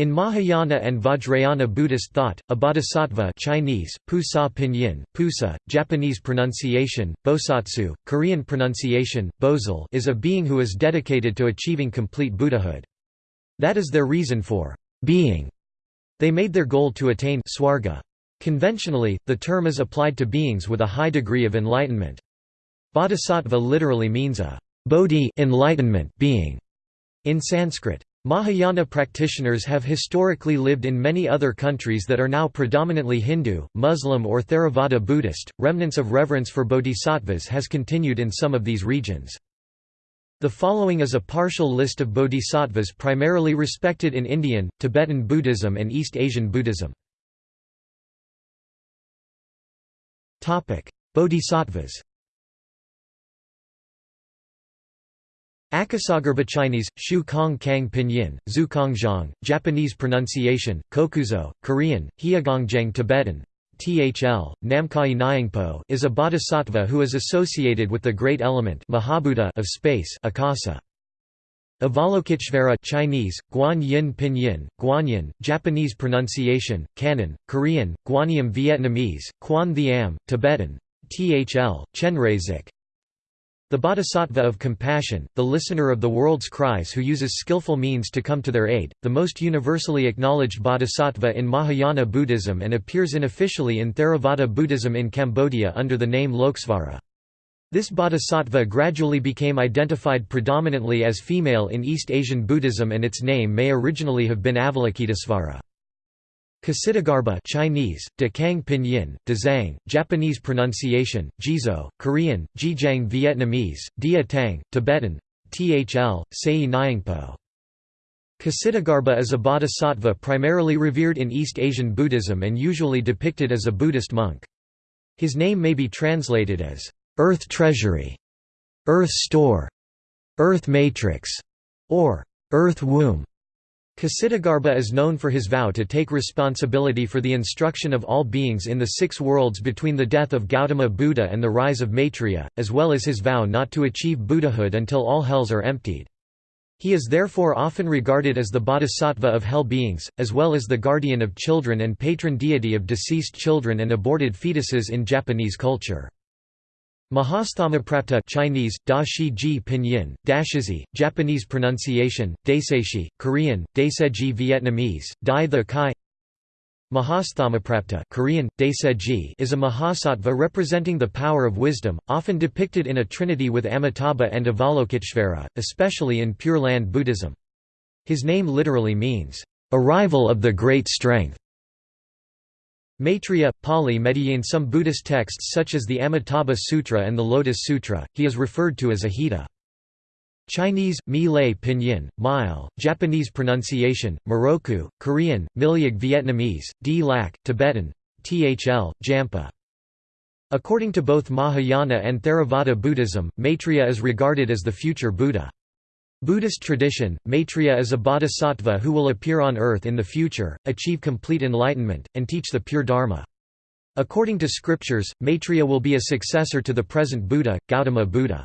In Mahayana and Vajrayana Buddhist thought, a bodhisattva Chinese, Pusa pinyin, Pusa, Japanese pronunciation, Bosatsu, Korean pronunciation, Bozal is a being who is dedicated to achieving complete Buddhahood. That is their reason for being. They made their goal to attain swarga. Conventionally, the term is applied to beings with a high degree of enlightenment. Bodhisattva literally means a bodhi enlightenment being in Sanskrit. Mahayana practitioners have historically lived in many other countries that are now predominantly Hindu, Muslim or Theravada Buddhist. Remnants of reverence for bodhisattvas has continued in some of these regions. The following is a partial list of bodhisattvas primarily respected in Indian, Tibetan Buddhism and East Asian Buddhism. Bodhisattvas Akasagarbha Chinese, Shu Kong Kang Pinyin, Zhu Kong Zhang, Japanese pronunciation, Kokuzo, Korean, Hyegongjang Tibetan, Thl, Namkai Nyingpo is a bodhisattva who is associated with the great element mahabhuta of space Akasa. Avalokiteshvara Chinese, Guan Yin Pinyin, Guanyin, Japanese pronunciation, Kannon, Korean, Guanyam Vietnamese, Quan Thiam, Tibetan, Thl, Chenrezig, the bodhisattva of compassion, the listener of the world's cries who uses skillful means to come to their aid, the most universally acknowledged bodhisattva in Mahayana Buddhism and appears unofficially in Theravada Buddhism in Cambodia under the name Loksvara. This bodhisattva gradually became identified predominantly as female in East Asian Buddhism and its name may originally have been Avalokitesvara. Ksitigarbha Chinese, Dekang Pinyin, Dezang, Japanese pronunciation, Jizo, Korean, Jijang Vietnamese, Dia Tang, Tibetan, Thl, Sei Nyingpo. Ksitigarbha is a bodhisattva primarily revered in East Asian Buddhism and usually depicted as a Buddhist monk. His name may be translated as, "'Earth Treasury", "'Earth Store", "'Earth Matrix", or "'Earth Womb'". Ksitigarbha is known for his vow to take responsibility for the instruction of all beings in the six worlds between the death of Gautama Buddha and the rise of Maitreya, as well as his vow not to achieve Buddhahood until all hells are emptied. He is therefore often regarded as the bodhisattva of hell beings, as well as the guardian of children and patron deity of deceased children and aborted fetuses in Japanese culture. Mahasthamaprapta Chinese, Da Shi Ji Pinyin, Japanese pronunciation, Daiseishi, Korean, Daiseji Vietnamese, Dai the Kai Mahasthamaprapta Korean, Daiseji is a mahasattva representing the power of wisdom, often depicted in a trinity with Amitabha and Avalokiteshvara, especially in Pure Land Buddhism. His name literally means, "...arrival of the great strength". Maitreya, Pali Medya some Buddhist texts such as the Amitabha Sutra and the Lotus Sutra, he is referred to as Ajita. Chinese, Lei Pinyin, Mile, Japanese pronunciation, Miroku, Korean, Milyag Vietnamese, D Lac, Tibetan, Thl, Jampa. According to both Mahayana and Theravada Buddhism, Maitreya is regarded as the future Buddha. Buddhist tradition, Maitreya is a bodhisattva who will appear on earth in the future, achieve complete enlightenment, and teach the pure Dharma. According to scriptures, Maitreya will be a successor to the present Buddha, Gautama Buddha.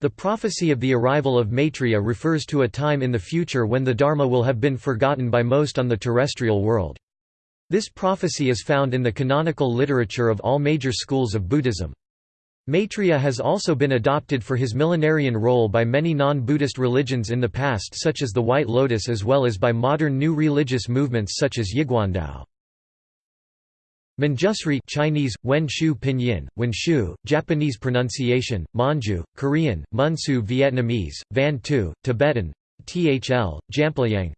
The prophecy of the arrival of Maitreya refers to a time in the future when the Dharma will have been forgotten by most on the terrestrial world. This prophecy is found in the canonical literature of all major schools of Buddhism. Maitreya has also been adopted for his millenarian role by many non-Buddhist religions in the past such as the White Lotus as well as by modern new religious movements such as Yiguandao. Manjusri Chinese, Wen Shu Pinyin, Wen Shu, Japanese pronunciation, Manju, Korean, Munsu Vietnamese, Van Tu, Tibetan, Thl, Jamplayang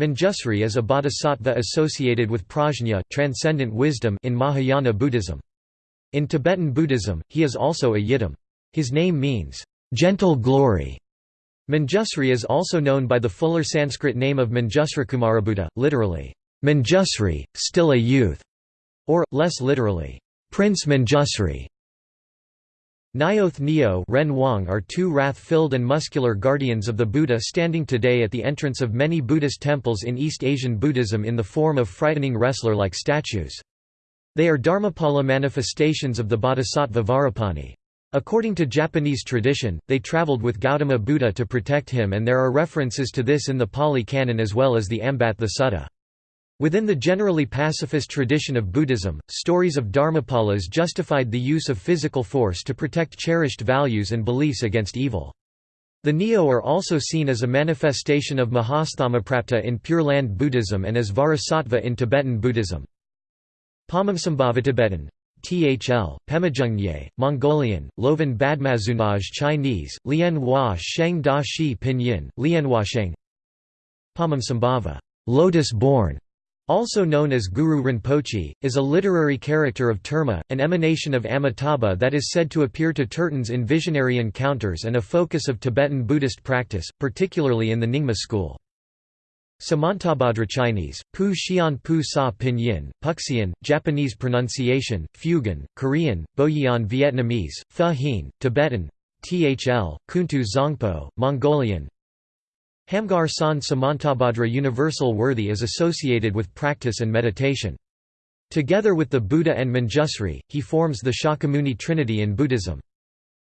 Manjusri is a bodhisattva associated with prajna transcendent wisdom in Mahayana Buddhism. In Tibetan Buddhism, he is also a yidam. His name means, gentle glory. Manjusri is also known by the fuller Sanskrit name of Manjusrakumarabuddha, literally, Manjusri, still a youth, or, less literally, Prince Manjusri. Nyoth Neo Ren Wang are two wrath-filled and muscular guardians of the Buddha standing today at the entrance of many Buddhist temples in East Asian Buddhism in the form of frightening wrestler-like statues. They are Dharmapala manifestations of the Bodhisattva Vajrapani. According to Japanese tradition, they traveled with Gautama Buddha to protect him and there are references to this in the Pali Canon as well as the Ambattha Sutta. Within the generally pacifist tradition of Buddhism, stories of Dharmapalas justified the use of physical force to protect cherished values and beliefs against evil. The Neo are also seen as a manifestation of Mahasthamaprapta in Pure Land Buddhism and as Vajrasattva in Tibetan Buddhism. Padmasambhava Tibetan Thl, Pemajungye, Mongolian, Lovan Badmazunaj Chinese, Lian Hua Sheng Da Shi Pinyin, Lianhua Sheng Padmasambhava lotus born", also known as Guru Rinpoche, is a literary character of Terma, an emanation of Amitabha that is said to appear to Tertons in visionary encounters and a focus of Tibetan Buddhist practice, particularly in the Nyingma school. Samantabhadra Chinese, Pu Xian Pu Sa Pinyin, Puxian, Japanese pronunciation, Fugen, Korean, Boyan Vietnamese, Pha Hien, Tibetan, Thl, Kuntu Zongpo, Mongolian Hamgar San Samantabhadra Universal Worthy is associated with practice and meditation. Together with the Buddha and Manjusri, he forms the Shakyamuni trinity in Buddhism.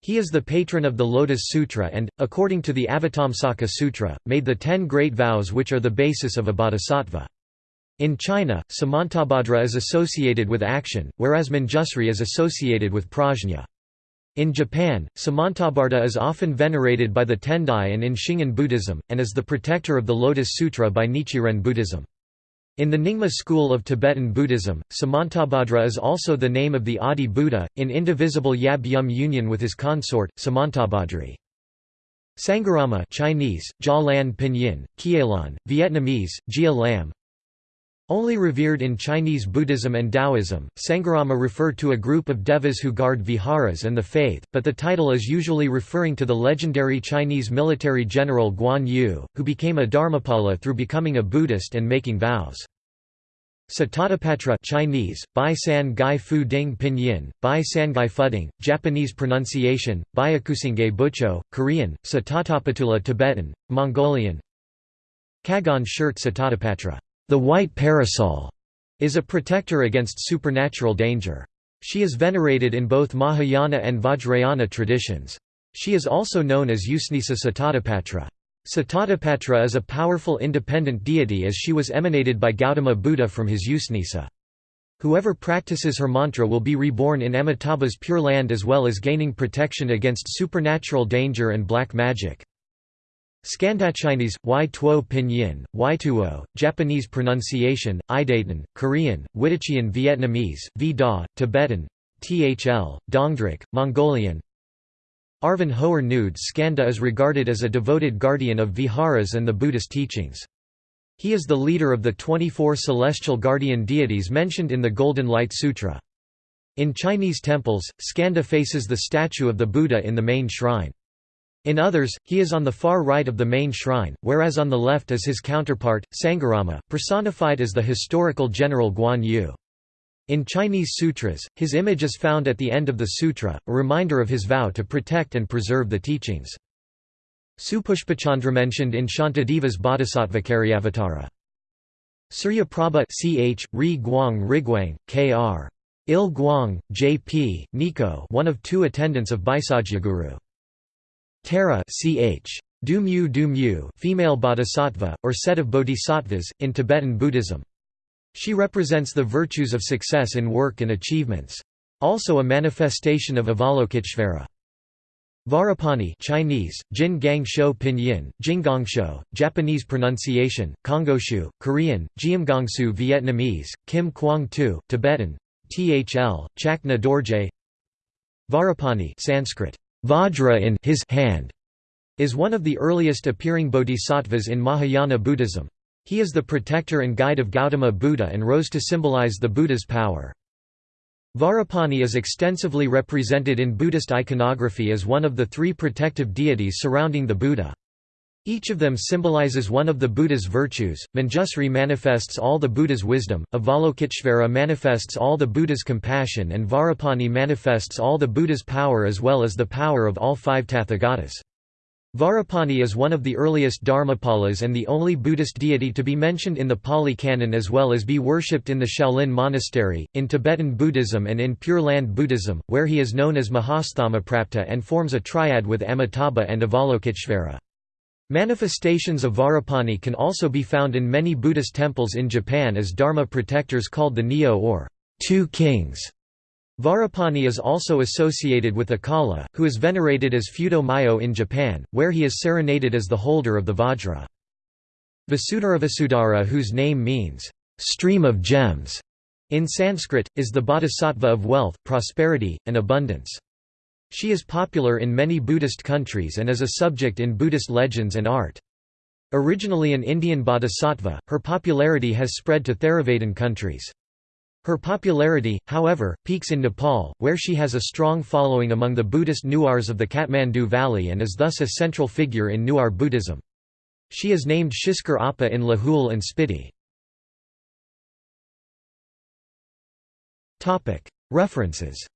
He is the patron of the Lotus Sutra and, according to the Avatamsaka Sutra, made the ten great vows which are the basis of a bodhisattva. In China, Samantabhadra is associated with action, whereas Manjusri is associated with prajna. In Japan, Samantabhadra is often venerated by the Tendai and in Shingon Buddhism, and is the protector of the Lotus Sutra by Nichiren Buddhism. In the Nyingma school of Tibetan Buddhism, Samantabhadra is also the name of the Adi Buddha, in indivisible Yab Yum union with his consort, Samantabhadri. Sangharama Chinese, Jia Lan Pinyin, Kielan, Vietnamese, Gia Lam Only revered in Chinese Buddhism and Taoism, Sangharama refer to a group of devas who guard viharas and the faith, but the title is usually referring to the legendary Chinese military general Guan Yu, who became a Dharmapala through becoming a Buddhist and making vows. Sitatapatra Chinese, Bai San Gai Fu Ding Pinyin, Bai San Gai Fuding, Japanese pronunciation, Byakusinge Bucho, Korean, Satatapatula Tibetan, Mongolian. Kagon shirt Sitatapatra, the white parasol, is a protector against supernatural danger. She is venerated in both Mahayana and Vajrayana traditions. She is also known as Usnisa Sitatapatra. Sitatapatra is a powerful independent deity as she was emanated by Gautama Buddha from his Usnisa. Whoever practices her mantra will be reborn in Amitabha's pure land as well as gaining protection against supernatural danger and black magic. Skandachinese, y tuo pinyin, y tuo, Japanese pronunciation, Idaten, Korean, Wittich Vietnamese, v da, Tibetan, thl, Dongdrik, Mongolian, Arvan Hoer Nude Skanda is regarded as a devoted guardian of viharas and the Buddhist teachings. He is the leader of the 24 celestial guardian deities mentioned in the Golden Light Sutra. In Chinese temples, Skanda faces the statue of the Buddha in the main shrine. In others, he is on the far right of the main shrine, whereas on the left is his counterpart, Sangharama, personified as the historical general Guan Yu. In Chinese sutras, his image is found at the end of the sutra, a reminder of his vow to protect and preserve the teachings. Supushpachandra mentioned in Shantideva's Bodhisattva Bodhisattvakaryavattara. Surya Prabha ch. Ri Guang Rigwang, K.R. Il Guang, J.P., Nico one of two attendants of Guru. Tara ch. Dumyu Dumyu female bodhisattva, or set of bodhisattvas, in Tibetan Buddhism. She represents the virtues of success in work and achievements. Also a manifestation of Avalokiteshvara. Vajrapani Chinese, Jin Gang Shou Pinyin, Jinggongshu, Japanese pronunciation, Kongoshu, Korean, Jiamgongsu Vietnamese, Kim Quang Tu, Tibetan, Thl, Chakna Dorje Vajrapani Sanskrit, Vajra in his hand, is one of the earliest appearing bodhisattvas in Mahayana Buddhism. He is the protector and guide of Gautama Buddha and rose to symbolize the Buddha's power. Vajrapani is extensively represented in Buddhist iconography as one of the three protective deities surrounding the Buddha. Each of them symbolizes one of the Buddha's virtues. Manjusri manifests all the Buddha's wisdom, Avalokiteshvara manifests all the Buddha's compassion, and Vajrapani manifests all the Buddha's power as well as the power of all five Tathagatas. Vajrapani is one of the earliest Dharmapalas and the only Buddhist deity to be mentioned in the Pali Canon as well as be worshipped in the Shaolin Monastery, in Tibetan Buddhism and in Pure Land Buddhism, where he is known as Mahasthamaprapta and forms a triad with Amitabha and Avalokiteshvara. Manifestations of Vajrapani can also be found in many Buddhist temples in Japan as Dharma protectors called the Nyo or two kings. Vajrapani is also associated with Akala, who is venerated as Fudo Myo in Japan, where he is serenaded as the holder of the Vajra. Vasudharavasudhara whose name means, "...stream of gems", in Sanskrit, is the bodhisattva of wealth, prosperity, and abundance. She is popular in many Buddhist countries and is a subject in Buddhist legends and art. Originally an Indian bodhisattva, her popularity has spread to Theravadan countries. Her popularity, however, peaks in Nepal, where she has a strong following among the Buddhist Newars of the Kathmandu Valley and is thus a central figure in Newar Buddhism. She is named Shiskar Appa in Lahul and Spiti. References